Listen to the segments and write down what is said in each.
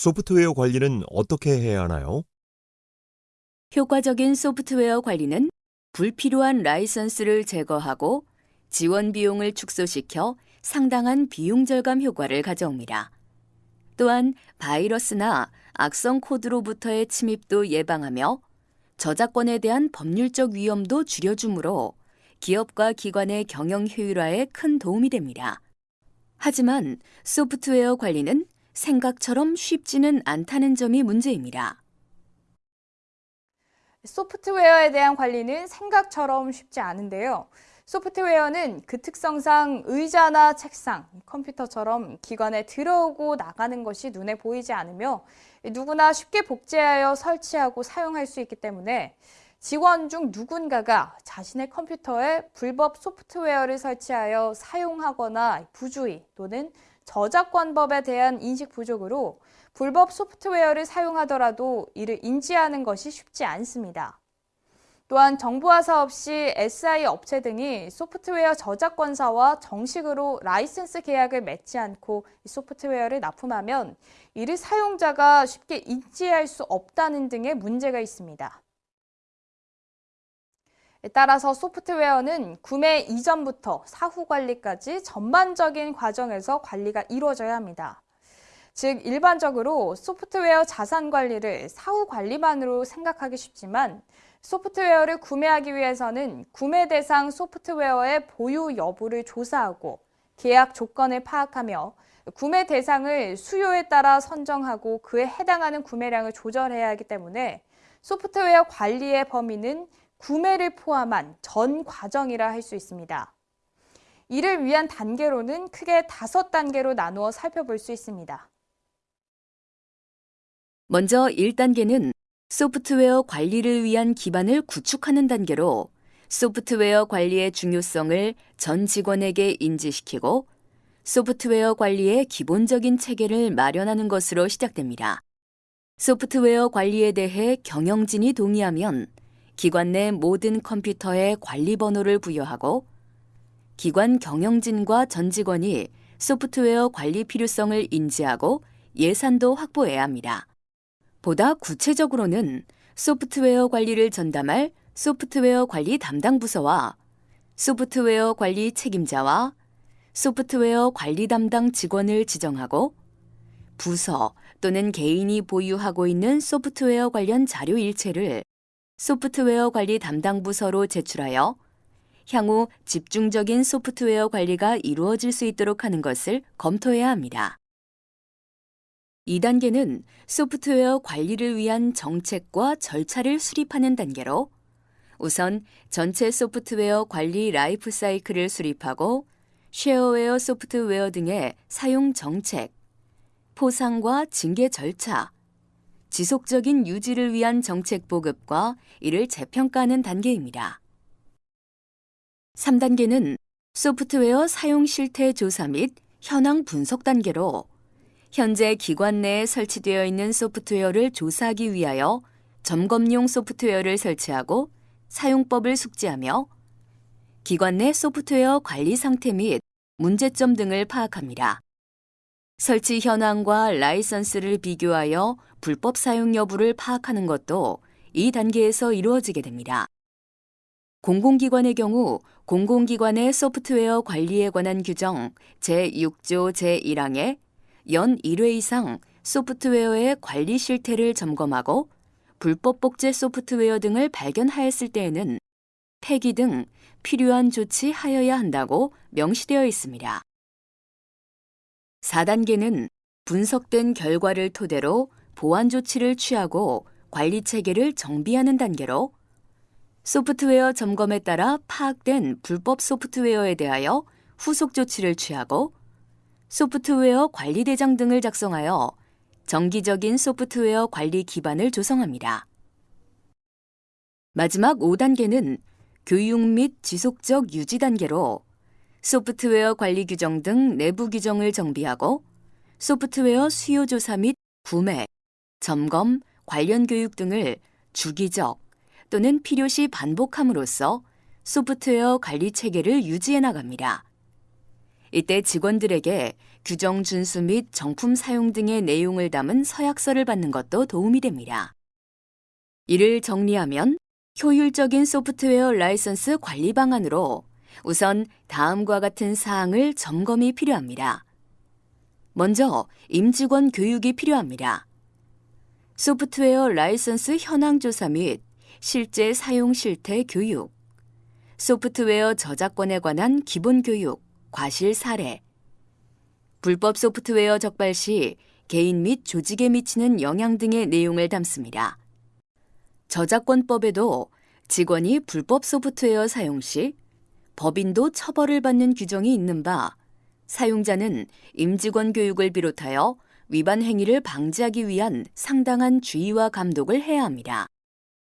소프트웨어 관리는 어떻게 해야 하나요? 효과적인 소프트웨어 관리는 불필요한 라이선스를 제거하고 지원 비용을 축소시켜 상당한 비용 절감 효과를 가져옵니다. 또한 바이러스나 악성 코드로부터의 침입도 예방하며 저작권에 대한 법률적 위험도 줄여주므로 기업과 기관의 경영 효율화에 큰 도움이 됩니다. 하지만 소프트웨어 관리는 생각처럼 쉽지는 않다는 점이 문제입니다. 소프트웨어에 대한 관리는 생각처럼 쉽지 않은데요. 소프트웨어는 그 특성상 의자나 책상, 컴퓨터처럼 기관에 들어오고 나가는 것이 눈에 보이지 않으며 누구나 쉽게 복제하여 설치하고 사용할 수 있기 때문에 직원 중 누군가가 자신의 컴퓨터에 불법 소프트웨어를 설치하여 사용하거나 부주의 또는 저작권법에 대한 인식 부족으로 불법 소프트웨어를 사용하더라도 이를 인지하는 것이 쉽지 않습니다. 또한 정부와 사업 시 SI 업체 등이 소프트웨어 저작권사와 정식으로 라이센스 계약을 맺지 않고 소프트웨어를 납품하면 이를 사용자가 쉽게 인지할 수 없다는 등의 문제가 있습니다. 따라서 소프트웨어는 구매 이전부터 사후 관리까지 전반적인 과정에서 관리가 이루어져야 합니다. 즉, 일반적으로 소프트웨어 자산 관리를 사후 관리만으로 생각하기 쉽지만 소프트웨어를 구매하기 위해서는 구매 대상 소프트웨어의 보유 여부를 조사하고 계약 조건을 파악하며 구매 대상을 수요에 따라 선정하고 그에 해당하는 구매량을 조절해야 하기 때문에 소프트웨어 관리의 범위는 구매를 포함한 전 과정이라 할 수 있습니다. 이를 위한 단계로는 크게 다섯 단계로 나누어 살펴볼 수 있습니다. 먼저 1단계는 소프트웨어 관리를 위한 기반을 구축하는 단계로 소프트웨어 관리의 중요성을 전 직원에게 인지시키고 소프트웨어 관리의 기본적인 체계를 마련하는 것으로 시작됩니다. 소프트웨어 관리에 대해 경영진이 동의하면 기관 내 모든 컴퓨터에 관리 번호를 부여하고 기관 경영진과 전 직원이 소프트웨어 관리 필요성을 인지하고 예산도 확보해야 합니다. 보다 구체적으로는 소프트웨어 관리를 전담할 소프트웨어 관리 담당 부서와 소프트웨어 관리 책임자와 소프트웨어 관리 담당 직원을 지정하고 부서 또는 개인이 보유하고 있는 소프트웨어 관련 자료 일체를 소프트웨어 관리 담당 부서로 제출하여 향후 집중적인 소프트웨어 관리가 이루어질 수 있도록 하는 것을 검토해야 합니다. 2단계는 소프트웨어 관리를 위한 정책과 절차를 수립하는 단계로 우선 전체 소프트웨어 관리 라이프 사이클을 수립하고 쉐어웨어 소프트웨어 등의 사용 정책, 포상과 징계 절차, 지속적인 유지를 위한 정책 보급과 이를 재평가하는 단계입니다. 3단계는 소프트웨어 사용 실태 조사 및 현황 분석 단계로 현재 기관 내에 설치되어 있는 소프트웨어를 조사하기 위하여 점검용 소프트웨어를 설치하고 사용법을 숙지하며 기관 내 소프트웨어 관리 상태 및 문제점 등을 파악합니다. 설치 현황과 라이선스를 비교하여 불법 사용 여부를 파악하는 것도 이 단계에서 이루어지게 됩니다. 공공기관의 경우 공공기관의 소프트웨어 관리에 관한 규정 제6조 제1항에 연 1회 이상 소프트웨어의 관리 실태를 점검하고 불법 복제 소프트웨어 등을 발견하였을 때에는 폐기 등 필요한 조치하여야 한다고 명시되어 있습니다. 4단계는 분석된 결과를 토대로 보완 조치를 취하고 관리 체계를 정비하는 단계로 소프트웨어 점검에 따라 파악된 불법 소프트웨어에 대하여 후속 조치를 취하고 소프트웨어 관리 대장 등을 작성하여 정기적인 소프트웨어 관리 기반을 조성합니다. 마지막 5단계는 교육 및 지속적 유지 단계로 소프트웨어 관리 규정 등 내부 규정을 정비하고 소프트웨어 수요 조사 및 구매, 점검, 관련 교육 등을 주기적 또는 필요시 반복함으로써 소프트웨어 관리 체계를 유지해 나갑니다. 이때 직원들에게 규정 준수 및 정품 사용 등의 내용을 담은 서약서를 받는 것도 도움이 됩니다. 이를 정리하면 효율적인 소프트웨어 라이선스 관리 방안으로 우선 다음과 같은 사항을 점검이 필요합니다. 먼저 임직원 교육이 필요합니다. 소프트웨어 라이선스 현황 조사 및 실제 사용 실태 교육, 소프트웨어 저작권에 관한 기본 교육, 과실 사례, 불법 소프트웨어 적발 시 개인 및 조직에 미치는 영향 등의 내용을 담습니다. 저작권법에도 직원이 불법 소프트웨어 사용 시 법인도 처벌을 받는 규정이 있는 바 사용자는 임직원 교육을 비롯하여 위반 행위를 방지하기 위한 상당한 주의와 감독을 해야 합니다.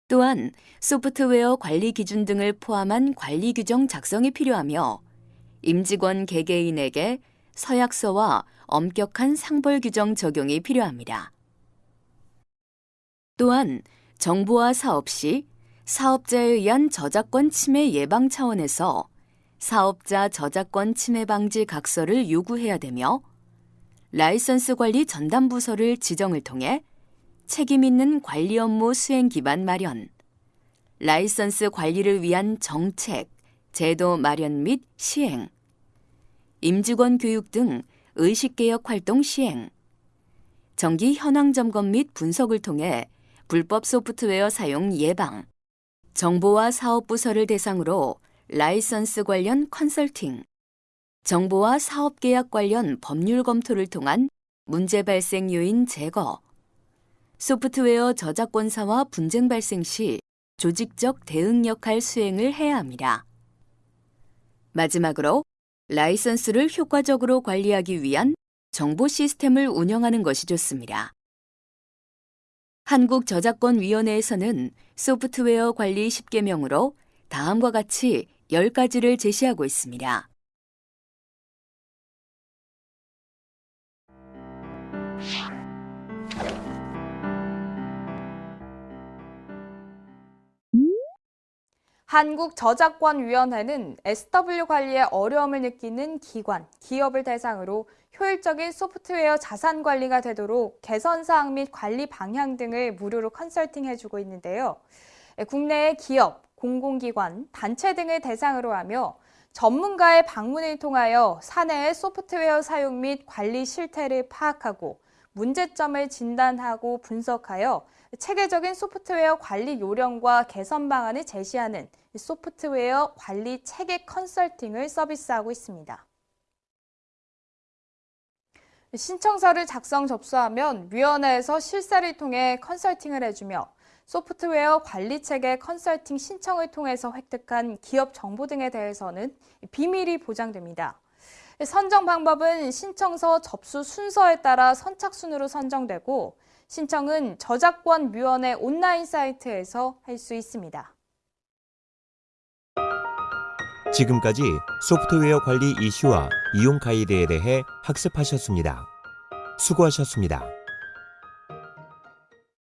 또한 소프트웨어 관리 기준 등을 포함한 관리 규정 작성이 필요하며 임직원 개개인에게 서약서와 엄격한 상벌 규정 적용이 필요합니다. 또한 정보화 사업 시 사업자에 의한 저작권 침해 예방 차원에서 사업자 저작권 침해 방지 각서를 요구해야 되며 라이선스 관리 전담 부서를 지정을 통해 책임 있는 관리 업무 수행 기반 마련, 라이선스 관리를 위한 정책, 제도 마련 및 시행, 임직원 교육 등 의식개혁 활동 시행, 정기 현황 점검 및 분석을 통해 불법 소프트웨어 사용 예방, 정보화 사업 부서를 대상으로 라이선스 관련 컨설팅, 정보화 사업 계약 관련 법률 검토를 통한 문제 발생 요인 제거, 소프트웨어 저작권사와 분쟁 발생 시 조직적 대응 역할 수행을 해야 합니다. 마지막으로 라이선스를 효과적으로 관리하기 위한 정보 시스템을 운영하는 것이 좋습니다. 한국저작권위원회에서는 소프트웨어 관리 10개명으로 다음과 같이 10가지를 제시하고 있습니다. 한국저작권위원회는 SW 관리에 어려움을 느끼는 기관, 기업을 대상으로 효율적인 소프트웨어 자산 관리가 되도록 개선 사항 및 관리 방향 등을 무료로 컨설팅해주고 있는데요. 국내의 기업, 공공기관, 단체 등을 대상으로 하며 전문가의 방문을 통하여 사내의 소프트웨어 사용 및 관리 실태를 파악하고 문제점을 진단하고 분석하여 체계적인 소프트웨어 관리 요령과 개선 방안을 제시하는 소프트웨어 관리 체계 컨설팅을 서비스하고 있습니다. 신청서를 작성 접수하면 위원회에서 실사를 통해 컨설팅을 해주며 소프트웨어 관리 체계 컨설팅 신청을 통해서 획득한 기업 정보 등에 대해서는 비밀이 보장됩니다. 선정 방법은 신청서 접수 순서에 따라 선착순으로 선정되고 신청은 저작권 위원회 온라인 사이트에서 할 수 있습니다. 지금까지 소프트웨어 관리 이슈와 이용 가이드에 대해 학습하셨습니다. 수고하셨습니다.